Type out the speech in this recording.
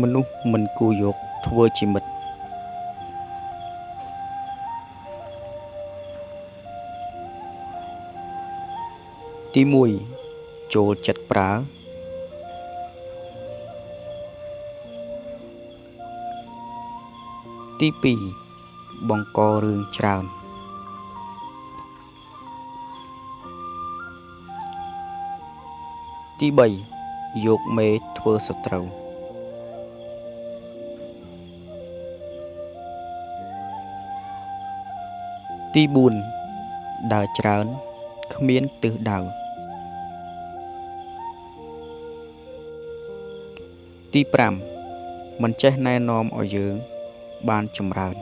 មនុស្សមិនគួរយកធ្វើជាមិត្តទី1ចូលចិត្តប្រើទី2បង្ករឿងច្រើនទី3យកមេធ្វើសត្រូវ ទី4ដើរច្រើនគ្មានទិសដៅទី5មិនចេះណែនាំឲ្យយើងបានចម្រើន